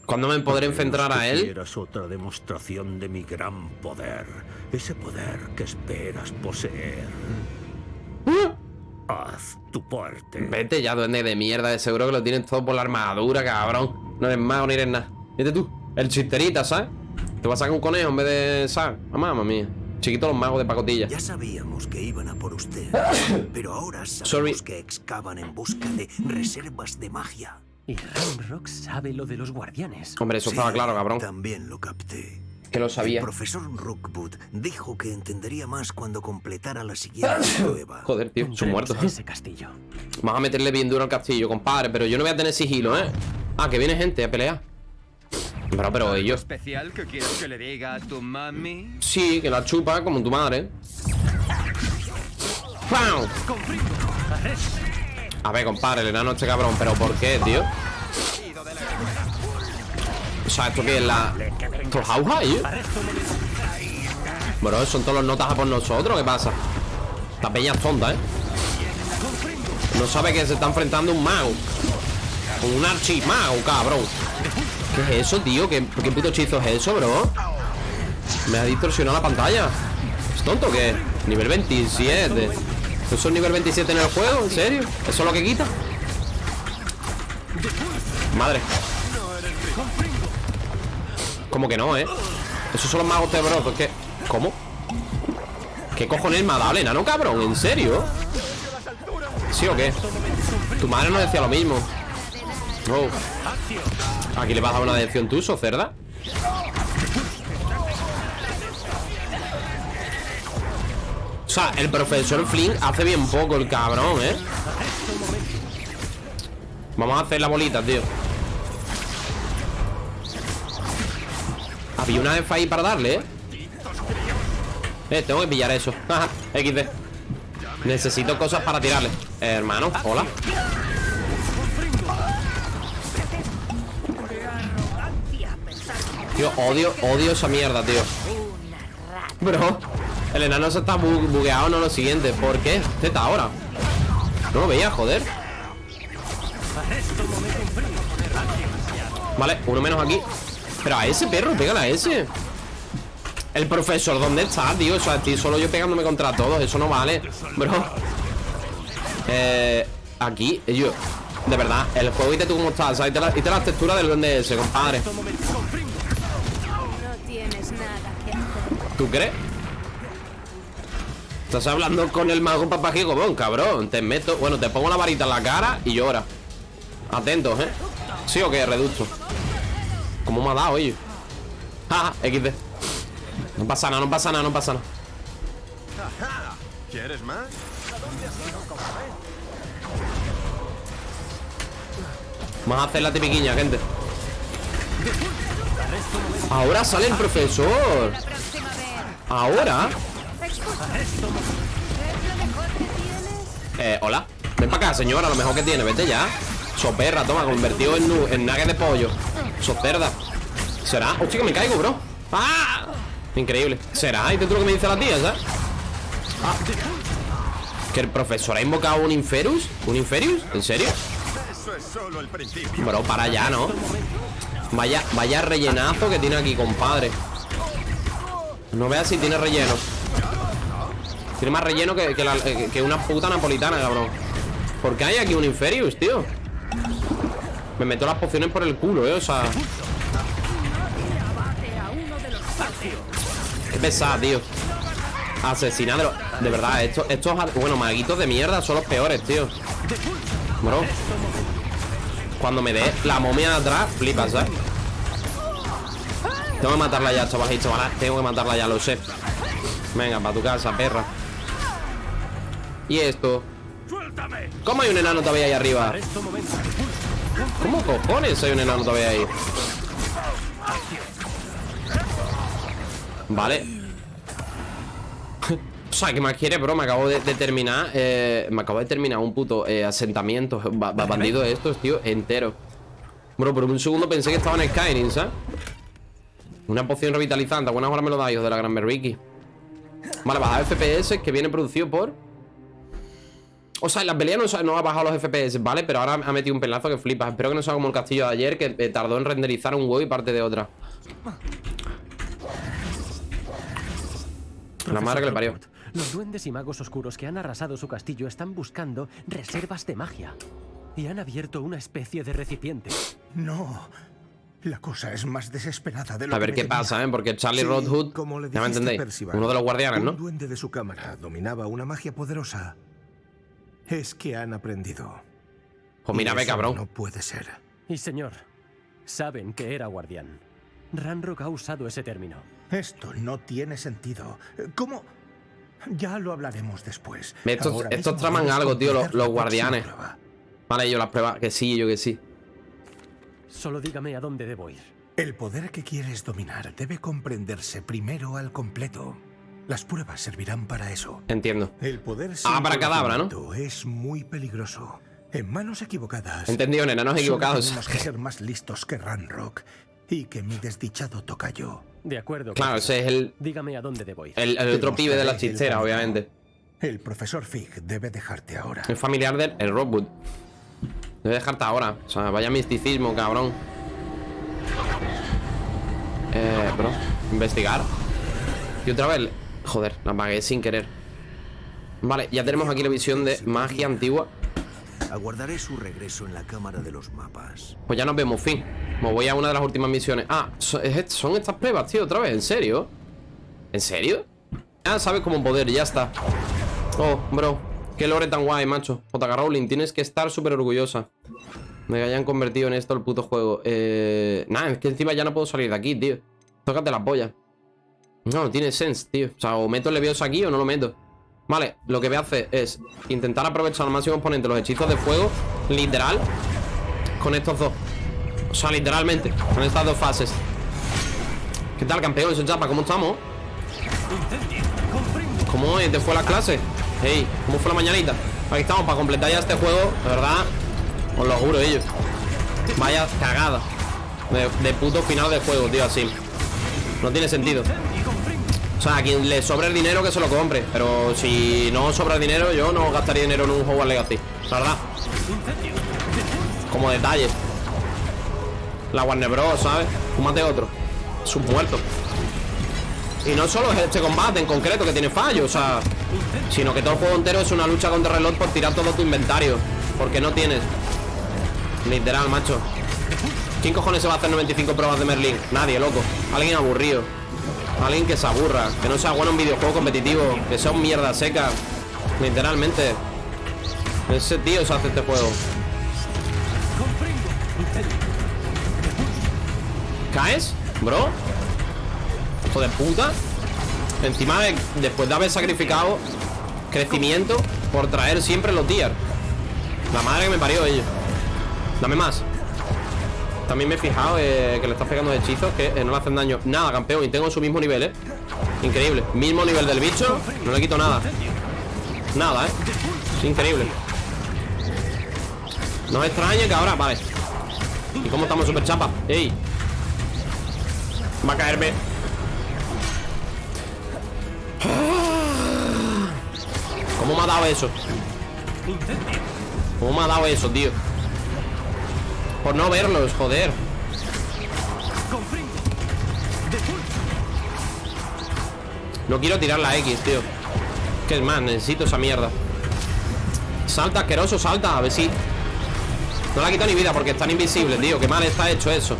¿Cuándo me podré enfrentar a él? Quieras otra demostración de mi gran poder. Ese poder que esperas poseer. Haz tu parte. Vete ya, duende de mierda. De seguro que lo tienes todo por la armadura, cabrón. No eres mago ni eres nada. Vete tú. El chisterita, ¿sabes? Te vas a sacar un conejo en vez de, ¿sabes? Mamá, mamá mía. Chiquito los magos de pacotilla. Ya sabíamos que iban a por usted, <coughs> pero ahora sabemos Sorry. que excavan en busca de reservas de magia. Y Rock sabe lo de los guardianes. Hombre, eso Sí, estaba claro, cabrón. También lo capté. Que lo El sabía. profesor Rookwood dijo que entendería más cuando completara la siguiente <coughs> prueba. Joder, tío, son muertos. ese castillo. Vamos a meterle bien duro al castillo, compadre. Pero yo no voy a tener sigilo, ¿eh? Ah, que viene gente a pelear. Pero, pero ellos. especial que quieres que le diga a tu mami? Sí, que la chupa como tu madre. ¡Pam! A ver, compadre, el enano este cabrón ¿Pero por qué, tío? O sea, ¿esto qué es la...? ¿Esto es Auja, tío? Bro, son todos los notas a por nosotros ¿Qué pasa? Esta peña es tonta, ¿eh? No sabe que se está enfrentando un mago Un archimago, cabrón ¿Qué es eso, tío? ¿Qué, ¿Qué puto hechizo es eso, bro? Me ha distorsionado la pantalla ¿Es tonto qué? Nivel 27 ¿Eso es nivel 27 en el juego? ¿En serio? ¿Eso es lo que quita? Madre ¿Cómo que no, eh? Esos son los magos tenebrosos ¿Qué? ¿Cómo? ¿Qué cojones me ha dado el enano, cabrón? ¿En serio? ¿Sí o qué? Tu madre no decía lo mismo Oh Aquí le vas a dar una dirección tú, so cerda O sea, el profesor Flynn hace bien poco el cabrón, ¿eh? Vamos a hacer la bolita, tío Había una F ahí para darle, ¿eh? Eh, tengo que pillar eso. XD Necesito cosas para tirarle. Hermano, hola. Tío, odio, odio esa mierda, tío. Bro El enano se está bu- bugueado, no lo siguiente. ¿Por qué? ¿Qué está ahora? No lo veía, joder. Vale, uno menos aquí Pero a ese perro, pégale a ese El profesor, ¿dónde está, tío? O sea, estoy solo yo pegándome contra todos Eso no vale, bro Eh... Aquí, yo De verdad, el juego y te tú cómo estás ¿sabes? Y te, la- y te las texturas del duende ese, compadre No tienes nada que hacer. ¿Tú crees? Estás hablando con el mago papajigo, bon, cabrón Te meto, bueno, te pongo la varita en la cara y llora Atentos, ¿eh? ¿Sí o qué, reducto? ¿Cómo me ha dado, oye? Ja, ja, XD No pasa nada, no pasa nada, no pasa nada ¿Quieres más? Vamos a hacer la tipiquiña, gente Ahora sale el profesor. Ahora. Eh, hola Ven para acá, señora, lo mejor que tiene, vete ya Soperra, toma, convertido en, en nugget de pollo Socerda ¿Será? Hostia, que me caigo, bro ¡Ah! Increíble ¿Será? ¿Y tú lo que me dice la tía, sabes? Ah. ¿Que el profesor ha invocado un Inferus? ¿Un Inferius? ¿En serio? Bro, para allá, ¿no? Vaya, vaya rellenazo que tiene aquí, compadre No veas si tiene relleno Tiene más relleno que, que- que una puta napolitana, cabrón ¿Por qué hay aquí un Inferius, tío? Me meto las pociones por el culo, eh, o sea. Qué pesada, tío. Asesinadlo De verdad, estos, estos Bueno, maguitos de mierda son los peores, tío. Bro. Cuando me dé la momia de atrás Flipas, ¿sabes? Tengo que matarla ya, chavales y chavalas Tengo que matarla ya, lo sé. Venga, para tu casa, perra. Y esto. ¿Cómo hay un enano todavía ahí arriba? ¿Cómo cojones hay un enano todavía ahí? Vale <laughs> O sea, ¿qué más quiere, bro? Me acabo de, terminar eh, Me acabo de terminar un puto eh, asentamiento ba- ba- Bandido de estos, tío, entero Bro, por un segundo pensé que estaba en Skyrim, ¿sabes? Una poción revitalizante, buenas horas me lo da, hijos de la gran Berriki Vale, bajar FPS que viene producido por O sea, en la pelea no, no ha bajado los FPS, ¿vale? Pero ahora ha metido un pelazo que flipas Espero que no sea como el castillo de ayer Que eh, tardó en renderizar un huevo y parte de otra La madre que le parió Los duendes y magos oscuros que han arrasado su castillo están buscando reservas de magia. Y han abierto una especie de recipiente. No. La cosa es más desesperada de lo A que ver me qué temía. pasa, ¿eh? Porque Charlie Sí, como le Ya me entendéis Percival, Uno de los guardianes, Un ¿no? duende de su cámara dominaba una magia poderosa. Es que han aprendido. Pues ve, eso cabrón No puede ser. Y señor, saben que era guardián. Ranrock ha usado ese término. Esto no tiene sentido. ¿Cómo? Ya lo hablaremos después. Estos- Ahora estos mismo traman algo, tío, los- los guardianes. Vale, yo las pruebas Que sí, yo que sí Solo dígame a dónde debo ir. El poder que quieres dominar debe comprenderse primero al completo. Las pruebas servirán para eso. Entiendo. El poder Ah, para cadabra, ¿no? es muy peligroso. En manos equivocadas. Entendido, nena, no solo equivocados. Tenemos que ser más listos que Ranrock y que mi desdichado tocayo. De acuerdo. Claro, ese es el, Dígame a dónde debo ir. el, el otro pibe de la chistera, obviamente. El profesor Fig debe dejarte ahora. Es familiar del el Rockwood. Debe dejarte ahora. O sea, vaya misticismo, cabrón. Eh, bro. Investigar. Y otra vez. Joder, la apagué sin querer. Vale, ya tenemos aquí la visión de magia antigua. Aguardaré su regreso en la cámara de los mapas. Pues ya nos vemos, fin. Me voy a una de las últimas misiones. Ah, son estas pruebas, tío, otra vez. ¿En serio? ¿En serio? Ah, sabes cómo poder, ya está. Oh, bro. Qué lore tan guay, macho. J.K. Rowling, tienes que estar súper orgullosa. De que hayan convertido en esto el puto juego. Eh. Nada, es que encima ya no puedo salir de aquí, tío. Tócate la polla. No, no tiene sense, tío. O sea, o meto el levioso aquí o no lo meto. Vale, lo que voy a hacer es intentar aprovechar al máximo exponente los hechizos de fuego, literal, con estos dos. O sea, literalmente, con estas dos fases. ¿Qué tal, campeón? Soy Chapa, ¿cómo estamos? ¿Cómo te fue la clase? Hey, ¿cómo fue la mañanita? Aquí estamos para completar ya este juego, de verdad. Os lo juro, ellos. Vaya cagada. De puto final de juego, tío, así. No tiene sentido. O sea, a quien le sobre el dinero que se lo compre. Pero si no sobra el dinero, yo no gastaría dinero en un juego Legacy. La verdad. Como detalle. La Warner Bros, ¿sabes? Fúmate otro. Sus muertos. Y no solo es este combate en concreto que tiene fallo, o sea, sino que todo el juego entero es una lucha contra el reloj por tirar todo tu inventario. Porque no tienes. Literal, macho. ¿Quién cojones se va a hacer 95 pruebas de Merlín? Nadie, loco. Alguien aburrido. Alguien que se aburra. Que no sea bueno en videojuego competitivo. Que sea un mierda seca. Literalmente. Ese tío se hace este juego. ¿Caes? Bro. Hijo de puta. Encima de, después de haber sacrificado crecimiento por traer siempre los tier. La madre que me parió ellos. Dame más. También me he fijado eh, que le estás pegando hechizos que eh, no le hacen daño. Nada, campeón. Y tengo su mismo nivel, ¿eh? Increíble. Mismo nivel del bicho. No le quito nada. Nada, ¿eh? Increíble. No es extraña que ahora... Vale. ¿Y cómo estamos, super chapa? ¡Ey! Va a caerme. ¿Cómo me ha dado eso? ¿Cómo me ha dado eso, tío? Por no verlos, joder. No quiero tirar la X, tío. Que es más, necesito esa mierda. Salta, asqueroso, salta. A ver si. No la quito ni vida porque están invisibles, tío. Qué mal está hecho eso.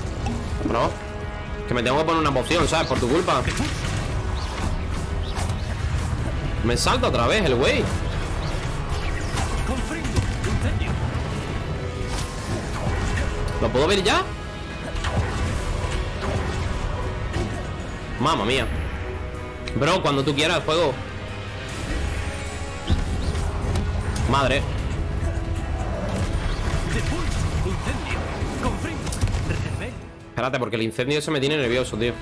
Bro. Que me tengo que poner una poción, ¿sabes? Por tu culpa. Me salta otra vez el güey. ¿Lo puedo ver ya? Mamma mía. Bro, cuando tú quieras, juego. Madre. Espérate, porque el incendio se me tiene nervioso, tío.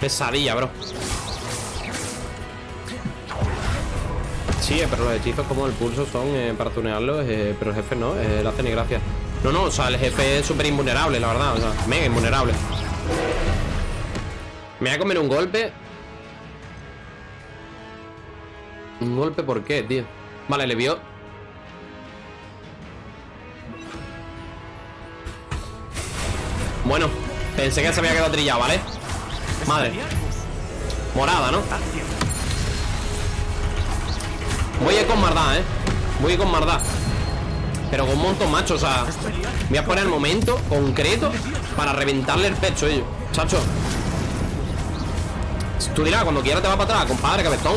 Pesadilla, bro. Sí, pero los hechizos como el pulso son eh, para tunearlos, eh, pero el jefe no, eh, le hace ni gracia. No, no, o sea, el jefe es súper invulnerable, la verdad, o sea, mega invulnerable. Me voy a comer un golpe. ¿Un golpe por qué, tío? Vale, le vio. Bueno, pensé que se había quedado trillado, ¿vale? Madre. Morada, ¿no? Voy a ir con mardá, ¿eh? Voy a ir con mardá. Pero con un montón, macho, o sea Voy a poner el momento concreto Para reventarle el pecho ellos. Chacho. Tú dirás, cuando quieras te va para atrás Compadre, cabezón.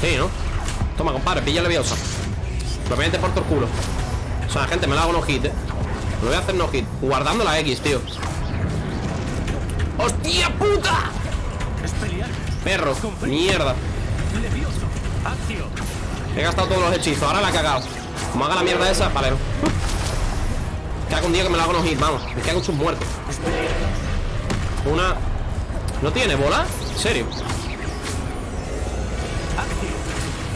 Sí, ¿no? Toma, compadre, pilla leviosa. Metes por tu culo. O sea, gente, me la hago no hit, ¿eh? Lo voy a hacer no hit. Guardando la X, tío ¡Hostia puta! Perro, mierda He gastado todos los hechizos, ahora la he cagado Como haga la mierda esa, vale. Me cago un día que me la hago no hit, vamos. Me cago en sus muertos. Una. ¿No tiene bola? ¿En serio?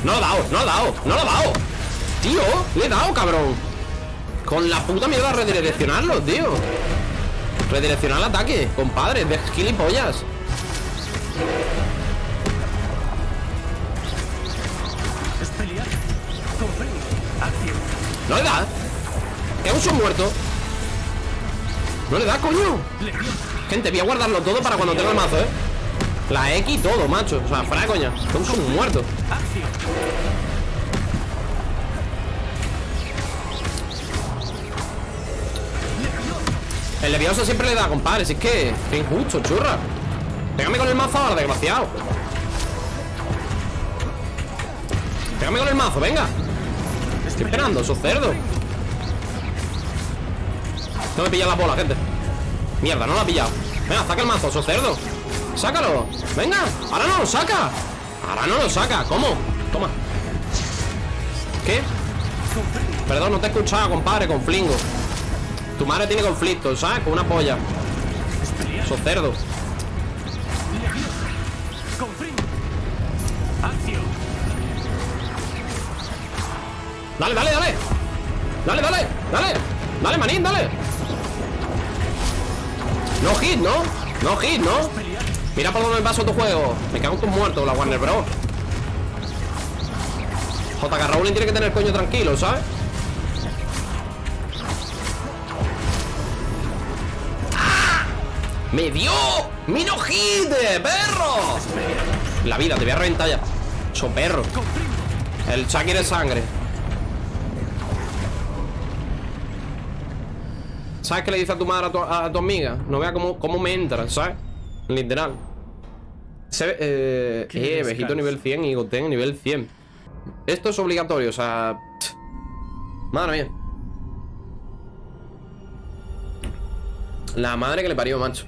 No lo he dado, no lo he dado, no lo he dado. Tío, le he dado, cabrón. Con la puta mierda redireccionarlo, tío. Redireccionar el ataque, compadre, de gilipollas. No le da. Es un son muerto. No le da, coño. Gente, voy a guardarlo todo para cuando tenga el mazo, eh. La X todo, macho. O sea, fuera de coña. Es un muerto. El levioso siempre le da, compadre. Si es que. Qué injusto, churra. Pégame con el mazo ahora, desgraciado. Pégame con el mazo, venga. Estoy esperando, esos cerdos. No me pilla la bola, gente. Mierda, no la ha pillado. Venga, saca el mazo, esos cerdos. Sácalo. Venga, ahora no lo saca. Ahora no lo saca. ¿Cómo? Toma. ¿Qué? Perdón, no te he escuchado, compadre, con flingo. Tu madre tiene conflicto, ¿sabes? Con una polla. Esos cerdos. Dale, dale, dale. Dale, dale, dale. Dale, manín, dale. No hit, ¿no? No hit, ¿no? Mira por dónde me paso tu juego. Me cago en tus muertos, la Warner Bros. JK Rowling tiene que tener coño tranquilo, ¿sabes? ¡Me dio! ¡Mi no hit, perro! La vida, te voy a reventar ya. So perro. El Chucky de sangre. ¿Sabes qué le dice a tu madre a tu, a tu amiga? No vea cómo, cómo me entra, ¿sabes? Literal. Se eh, eh, Vejito nivel 100 y Goten nivel 100. Esto es obligatorio, o sea... Madre mía. La madre que le parió, macho.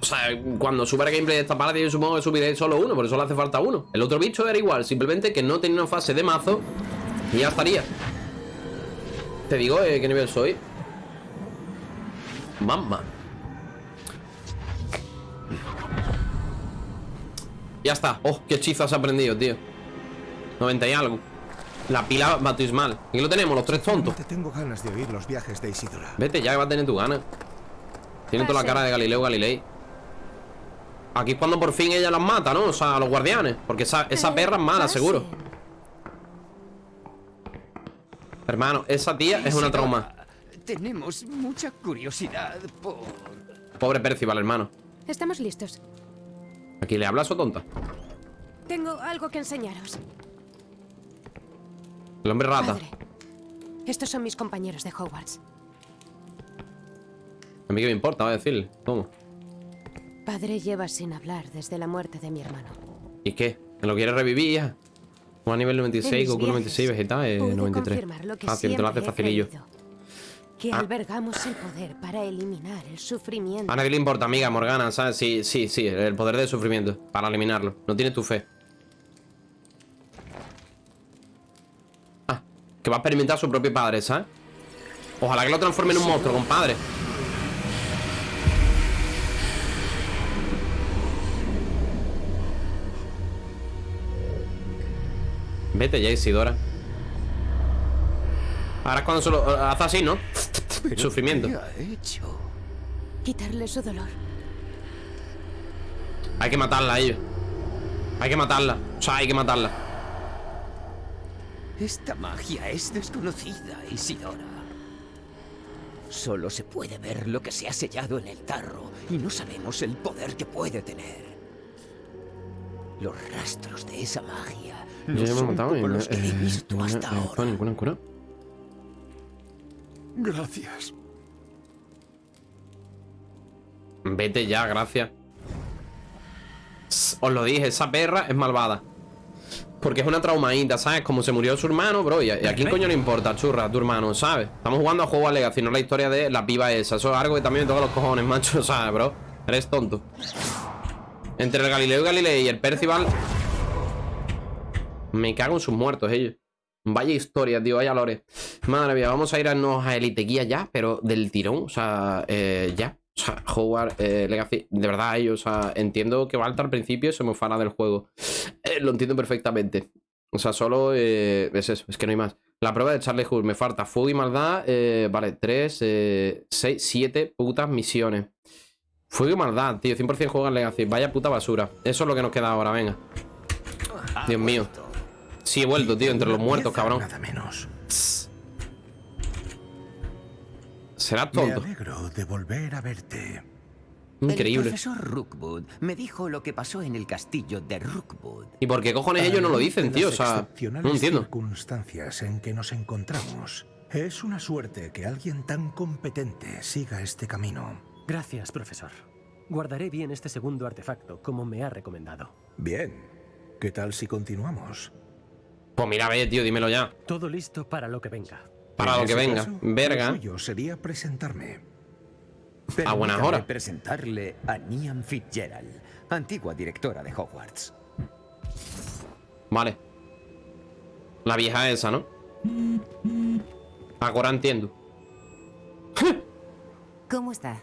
O sea, cuando suba el gameplay de esta parte, yo supongo que subiré solo uno, por eso le hace falta uno. El otro bicho era igual, simplemente que no tenía una fase de mazo y ya estaría. Te digo, eh, ¿qué nivel soy? Mamma. Ya está. Oh, qué hechizo has aprendido, tío. 90 y algo. La pila bautismal. Aquí lo tenemos, los tres tontos. Te tengo ganas de oír los viajes de Isidora. Vete ya que va a tener tu gana. Tiene toda la cara de Galileo Galilei. Aquí es cuando por fin ella las mata, ¿no? O sea, a los guardianes. Porque esa, esa perra es mala, seguro. Hermano, esa tía es una trauma. Tenemos mucha curiosidad por... Pobre Percival, hermano. Estamos listos. ¿Aquí le hablas o tonta? Tengo algo que enseñaros. El hombre rata. Padre, estos son mis compañeros de Hogwarts. A mí que me importa, va a decirle. ¿Cómo? Padre lleva sin hablar desde la muerte de mi hermano. ¿Y qué? ¿Me lo quiere revivir ya? A nivel En 96, mis Goku viajes 96, Vegeta eh, pude 93. confirmar lo que te lo hace facilillo. Que Ah. albergamos el poder para eliminar el sufrimiento. A nadie le importa, amiga Morgana, ¿sabes? Sí, sí, sí, el poder del sufrimiento Para eliminarlo, no tiene tu fe Ah, que va a experimentar a su propio padre, ¿sabes? Ojalá que lo transforme en un monstruo, compadre Vete ya, Isidora Ahora es cuando se lo hace así, ¿no? <laughs> Sufrimiento ¿Qué ha hecho? Quitarle su dolor. Hay que matarla a ellos. Hay que matarla. O sea, hay que matarla. Esta magia es desconocida, Isidora. Solo se puede ver lo que se ha sellado en el tarro y no sabemos el poder que puede tener. Los rastros de esa magia no Yo ya me he son matado y como no, los que he eh, visto no, hasta eh, ahora. ninguna cura. Gracias. Vete ya, gracias. Os lo dije, esa perra es malvada. Porque es una traumadita, ¿sabes? Como se murió su hermano, bro. Y a, y a quién coño le importa, churra, tu hermano, ¿sabes? Estamos jugando a juego a Legacy, no la historia de la piba esa. Eso es algo que también me toca los cojones, macho, <laughs> ¿sabes, bro? Eres tonto. Entre el Galileo y Galilei y el Percival. Me cago en sus muertos, ellos. Vaya historia, tío, vaya lore. Madre mía, vamos a irnos a Elite Guía ya, pero del tirón, o sea, eh, ya. O sea, Howard, eh, Legacy, de verdad, ellos, sea, entiendo que Balta al principio se me fana del juego. Eh, lo entiendo perfectamente. O sea, solo eh, es eso, es que no hay más. La prueba de Charlie Hull, me falta fuego y maldad. eh, vale, 3, 6, 7 putas misiones. Fuego y maldad, tío, 100% juego en Legacy. Vaya puta basura. Eso es lo que nos queda ahora, venga. Dios mío. Sí, he vuelto, tío, entre los muertos, cabrón. Nada menos. Será Me tonto. alegro de volver a verte. El Increíble. profesor Rookwood me dijo lo que pasó en el castillo de Rookwood. ¿Y por qué cojones ellos no lo dicen, tío? O sea, no entiendo. circunstancias en que nos encontramos. Es una suerte que alguien tan competente siga este camino. Gracias, profesor. Guardaré bien este segundo artefacto, como me ha recomendado. Bien. ¿Qué tal si continuamos? Pues mira, ve, tío, dímelo ya. Todo listo para lo que venga. Para En lo que venga. caso, Verga. Suyo sería presentarme. A buenas Permítame horas. presentarle a Niam Fitzgerald, antigua directora de Hogwarts. Vale. La vieja esa, ¿no? Ahora entiendo. ¿Cómo está?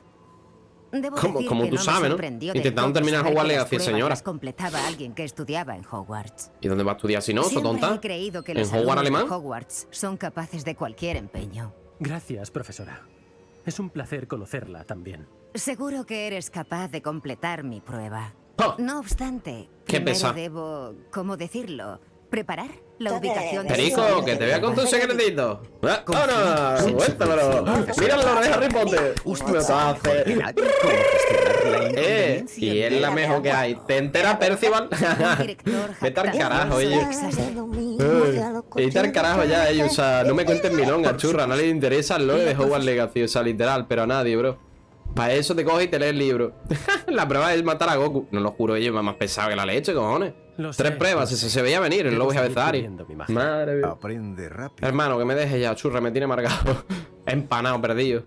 Debo Como- decir como que tú no sabes, ¿no? Intentando terminar Hogwarts Legacy, pruebas señora. las completaba alguien que estudiaba en Hogwarts. ¿Y dónde va a estudiar si no, Siempre tonta? he creído que ¿En los Hogwarts alemán? Hogwarts son capaces de cualquier empeño. Gracias, profesora. Es un placer conocerla también. Seguro que eres capaz de completar mi prueba. ¡Oh! No obstante, Qué primero pesa. debo, ¿cómo decirlo? Preparar la ubicación de Perico, que te voy a contar un secretito. ¡Ah, ¡Ahora! ¡Suéltamelo! ¡Míralo de Harry Potter! ¡Hostia, me hace! ¡Eh! Y es la mejor que hay. ¿Te entera, Percival? Vete al carajo, oye. Eh, Vete al carajo ya, ellos. O sea, no me cuenten milonga, churra. A nadie le interesa el lore de Hogwarts Legacy. O sea, literal, pero a nadie, bro. Para eso te coges y te lees el libro. la prueba es matar a Goku. No lo juro, ellos más pesado que la leche, cojones. Lo Tres sé, pruebas, lo se, veía venir el lobo de seguir Avezari. Madre mía. Aprende rápido. Hermano, que me deje ya, churra, me tiene marcado. <laughs> Empanado, perdido.